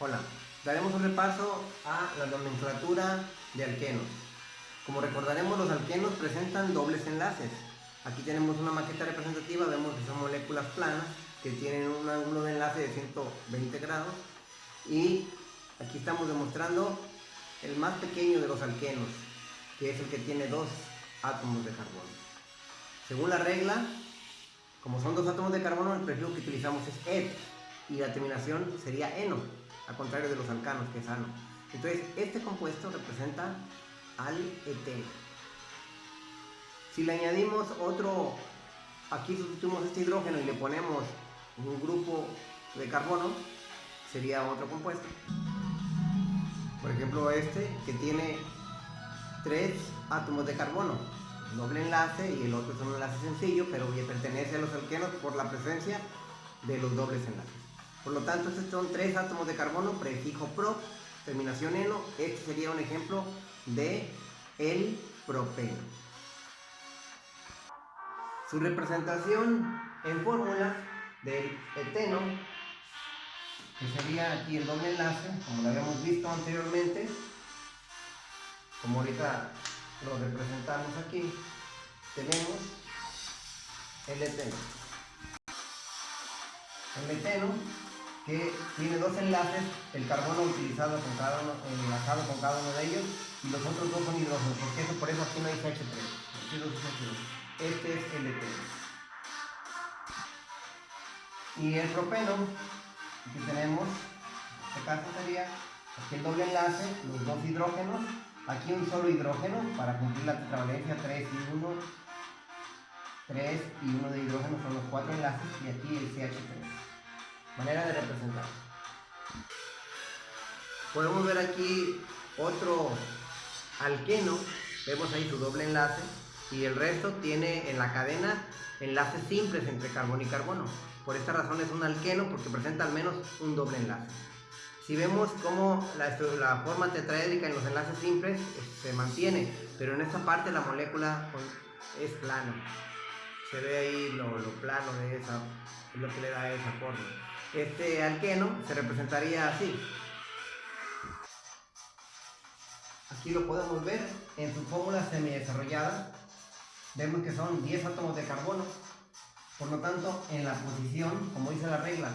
Hola, daremos un repaso a la nomenclatura de alquenos. Como recordaremos, los alquenos presentan dobles enlaces. Aquí tenemos una maqueta representativa, vemos que son moléculas planas que tienen un ángulo de enlace de 120 grados y aquí estamos demostrando el más pequeño de los alquenos, que es el que tiene dos átomos de carbono. Según la regla, como son dos átomos de carbono, el prefijo que utilizamos es ed y la terminación sería eno al contrario de los alcanos, que es. Entonces, este compuesto representa al eteno. Si le añadimos otro, aquí sustituimos este hidrógeno y le ponemos un grupo de carbono, sería otro compuesto. Por ejemplo, este que tiene tres átomos de carbono, doble enlace y el otro es un enlace sencillo, pero pertenece a los alquenos por la presencia de los dobles enlaces. Por lo tanto, estos son tres átomos de carbono, prefijo pro, terminación eno. Este sería un ejemplo de el propeno. Su representación en fórmula del eteno, que sería aquí el doble enlace, como lo habíamos visto anteriormente, como ahorita lo representamos aquí, tenemos el eteno. El eteno que tiene dos enlaces, el carbono utilizado con cada uno, enlazado con cada uno de ellos, y los otros dos son hidrógenos, porque eso, por eso aquí no hay CH3. Este es eteno. Y el propeno, aquí tenemos, en este caso sería aquí el doble enlace, los dos hidrógenos, aquí un solo hidrógeno para cumplir la tetravalencia 3 y 1, 3 y 1 de hidrógeno son los cuatro enlaces, y aquí el CH3 manera de representar. Podemos ver aquí otro alqueno, vemos ahí su doble enlace y el resto tiene en la cadena enlaces simples entre carbono y carbono. Por esta razón es un alqueno porque presenta al menos un doble enlace. Si vemos cómo la, forma tetraédrica en los enlaces simples se mantiene, pero en esta parte la molécula es plana. Se ve ahí lo, lo plano de esa, es lo que le da esa forma este alqueno se representaría así. Aquí lo podemos ver en su fórmula semidesarrollada. Vemos que son 10 átomos de carbono. Por lo tanto, en la posición, como dice la regla,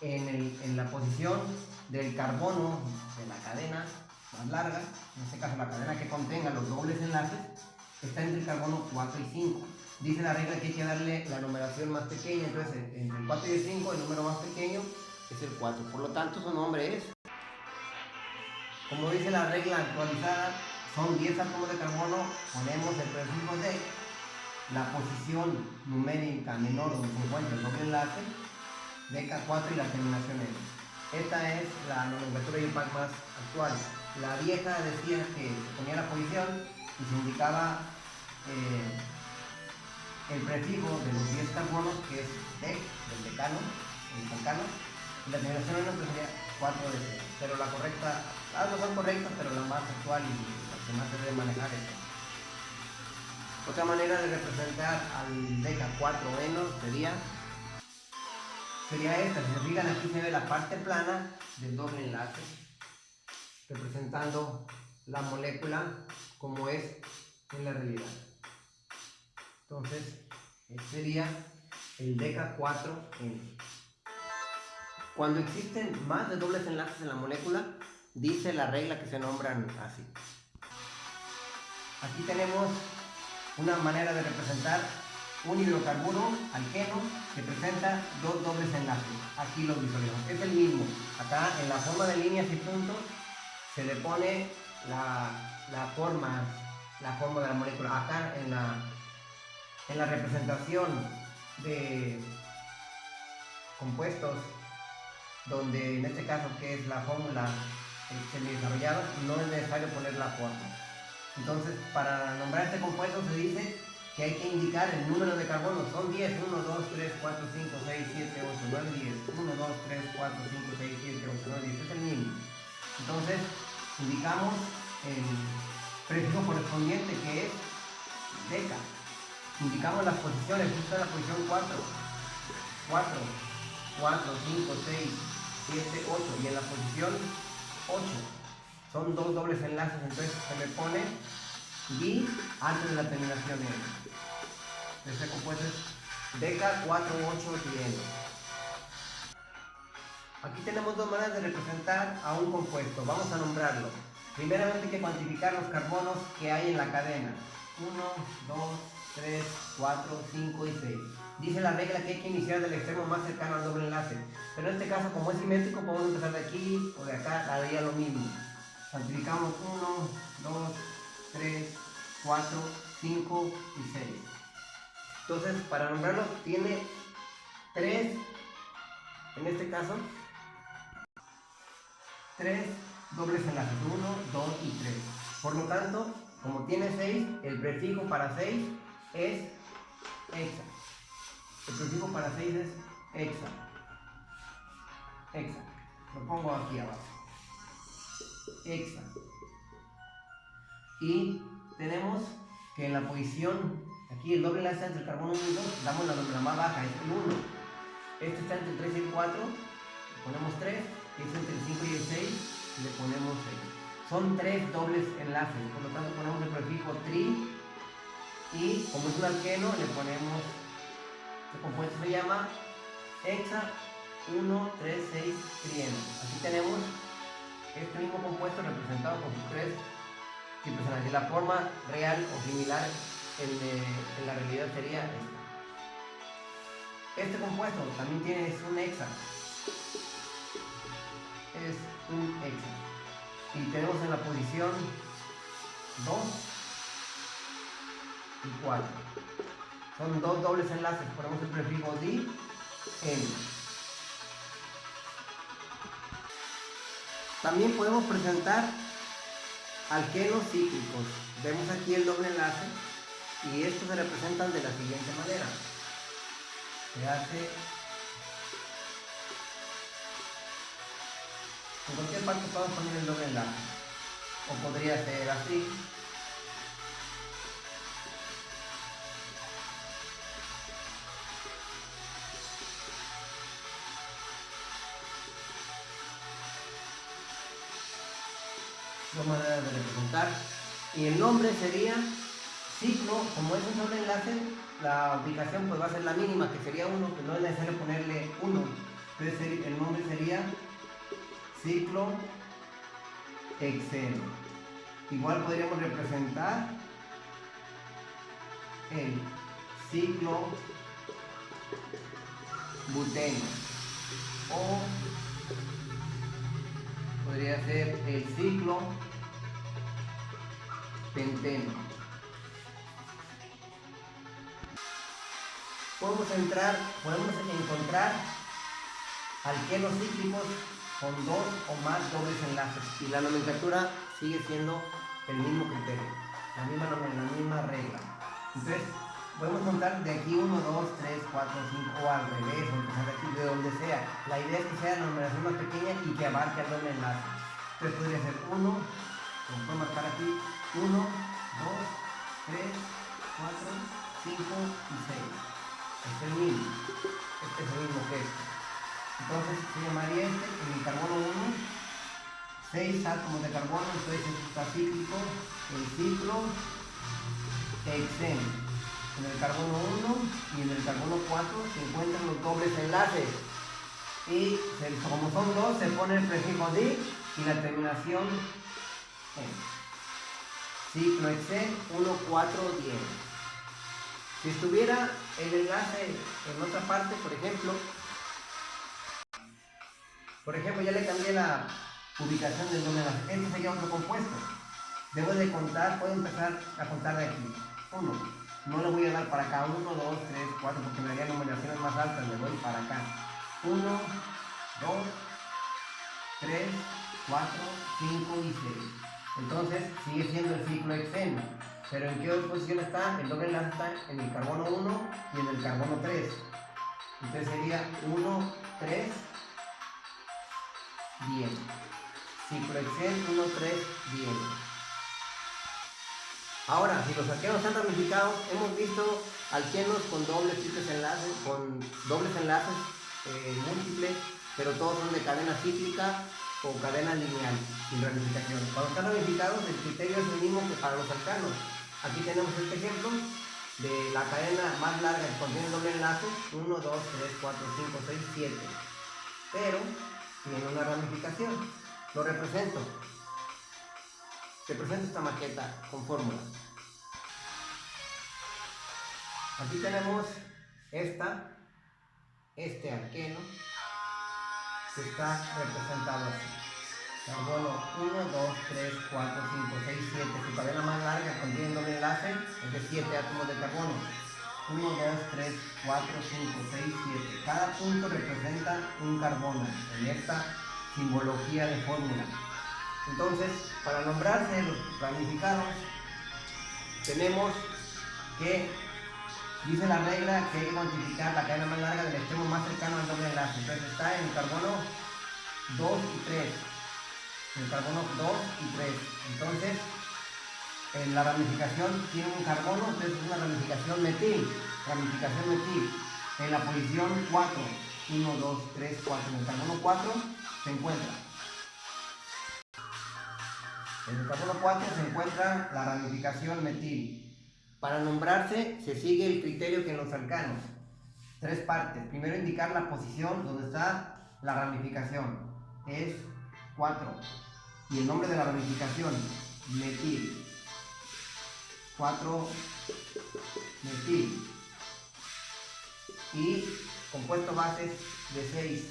en, en la posición del carbono de la cadena más larga, en este caso la cadena que contenga los dobles enlaces, está entre el carbono 4 y 5 dice la regla que hay que darle la numeración más pequeña, entonces entre el 4 y el 5 el número más pequeño es el 4, por lo tanto su nombre es, como dice la regla actualizada, son 10 átomos de carbono, ponemos el prefijo de la posición numérica menor donde se encuentra el doble enlace, DK4 y la terminación N. Esta es la nomenclatura IUPAC más actual. La vieja decía que se ponía la posición y se indicaba el prefijo de los 10 carbonos, que es dec, del decano, el decano, la terminación en sería 4 de 0. Pero la correcta, las dos son correctas, pero la más actual y la que más se debe manejar es Otra manera de representar al deca 4 eno sería sería esta, si se fijan aquí se ve la parte plana del doble enlace representando la molécula como es en la realidad. Entonces, este sería el DK4N. Cuando existen más de dobles enlaces en la molécula, dice la regla que se nombran así. Aquí tenemos una manera de representar un hidrocarburo alqueno que presenta dos dobles enlaces. Aquí lo visualizamos. Es el mismo. Acá en la forma de líneas y puntos se le pone la, la forma, la forma de la molécula. Acá en la en la representación de compuestos, donde en este caso que es la fórmula semi-desarrollada, no es necesario poner la forma. Entonces, para nombrar este compuesto se dice que hay que indicar el número de carbono. Son 10, 1, 2, 3, 4, 5, 6, 7, 8, 9, 10. 1, 2, 3, 4, 5, 6, 7, 8, 9, 10. Este es el mínimo. Entonces, indicamos el prefijo correspondiente que es indicamos las posiciones, esta es la posición 4, 4, 4, 5, 6, 7, 8. Y en la posición 8 son dos dobles enlaces, entonces se me pone di antes de la terminación N. Este compuesto es Deca 4, 8, 10. Aquí tenemos dos maneras de representar a un compuesto. Vamos a nombrarlo. Primeramente hay que cuantificar los carbonos que hay en la cadena. 1, 2, 3, 4, 5 y 6. Dice la regla que hay que iniciar del extremo más cercano al doble enlace. Pero en este caso, como es simétrico, podemos empezar de aquí o de acá, haría lo mismo. Cuantificamos 1, 2, 3, 4, 5 y 6. Entonces, para nombrarlo, tiene 3, en este caso, 3 dobles enlaces, 1, 2 y 3. Por lo tanto, como tiene 6, el prefijo para 6 es hexa. El prefijo para 6 es hexa. Hexa. Lo pongo aquí abajo. Hexa. Y tenemos que en la posición, aquí el doble enlace entre el carbono 1 y 2, damos la número más baja, es el 1. Este está entre el 3 y el 4, ponemos 3. Este entre el 5 y el 6, le ponemos 6. Son tres dobles enlaces, por lo tanto ponemos el prefijo tri y como es un alqueno le ponemos, el compuesto se llama hexa 1, 3, 6, trieno. Así tenemos este mismo compuesto representado con sus tres enlaces. La forma real o similar en la realidad sería esta. Este compuesto también tiene es un hexa. Es un hexa y tenemos en la posición 2 y 4 son dos dobles enlaces ponemos el prefijo di en también podemos presentar alquenos cíclicos vemos aquí el doble enlace y estos se representan de la siguiente manera se hace En cualquier parte podemos poner el doble enlace. O podría ser así. Dos maneras de representar. Y el nombre sería ciclo, como es un doble enlace, la ubicación pues va a ser la mínima, que sería 1, que no es necesario ponerle 1. Entonces el nombre sería ciclo hexeno. Igual podríamos representar el ciclo buteno o podría ser el ciclo penteno. Podemos entrar, podemos encontrar alquenos cíclicos con dos o más dobles enlaces y la nomenclatura sigue siendo el mismo criterio, la misma, la misma regla. Entonces, podemos contar de aquí 1, 2, 3, 4, 5 o al revés, o empezar de aquí, de donde sea. La idea es que sea la numeración más pequeña y que abarque el doble enlace. Entonces podría ser 1, como puedo marcar aquí, 1, 2, 3, 4, 5 y 6. Este es el mismo. Este es el mismo que este. Entonces se llamaría este en el carbono 1, 6 átomos de carbono, entonces está cíclico, el ciclo hexeno. En el carbono 1 y en el carbono 4 se encuentran los dobles enlaces. Y como son dos, se pone el prefijo di y la terminación en. Ciclo hexen 1, 4, 10. Si estuviera el enlace en otra parte, por ejemplo, por ejemplo, ya le cambié la ubicación del número. Este sería otro compuesto. Debo de contar, puedo empezar a contar de aquí. 1. No le voy a dar para acá. 1, 2, 3, 4, porque me daría numeraciones más altas. Le doy para acá. 1, 2, 3, 4, 5 y 6. Entonces sigue siendo el ciclo exeno. Pero ¿en qué posición está? El doble enlace está en el carbono 1 y en el carbono 3. Entonces sería 1, 3, bien. Ciclo Excel 1, 3, bien. Ahora, si los alquenos están ramificados, hemos visto alquenos con dobles triples enlaces, con dobles enlaces eh, múltiples, pero todos son de cadena cíclica o cadena lineal, sin ramificación. Cuando están ramificados, el criterio es el mismo que para los alcanos. Aquí tenemos este ejemplo de la cadena más larga que contiene doble enlace, 1, 2, 3, 4, 5, 6, 7. Pero tiene una ramificación. Lo represento. Te presento esta maqueta con fórmulas. Aquí tenemos esta, este alqueno, que está representado así. Carbono 1, 2, 3, 4, 5, 6, 7. Su cadena más larga contiene doble enlace, es de 7 átomos de carbono. 1, 2, 3, 4, 5, 6, 7. Cada punto representa un carbono en esta simbología de fórmula. Entonces, para nombrarse los ramificados, tenemos que Dice la regla que hay que cuantificar la cadena más larga del extremo más cercano al doble enlace. Entonces está en el carbono 2 y 3. En el carbono 2 y 3. Entonces, en la ramificación tiene un carbono, entonces es una ramificación metil. Ramificación metil. En la posición 4. 1, 2, 3, 4. En el carbono 4 se encuentra. En el carbono 4 se encuentra la ramificación metil. Para nombrarse se sigue el criterio que en los alcanos. Tres partes. Primero indicar la posición donde está la ramificación. Es 4. Y el nombre de la ramificación, metil. 4 metil. Y compuesto bases de 6.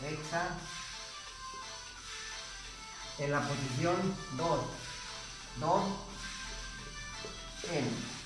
Hexa. En la posición 2. 2 N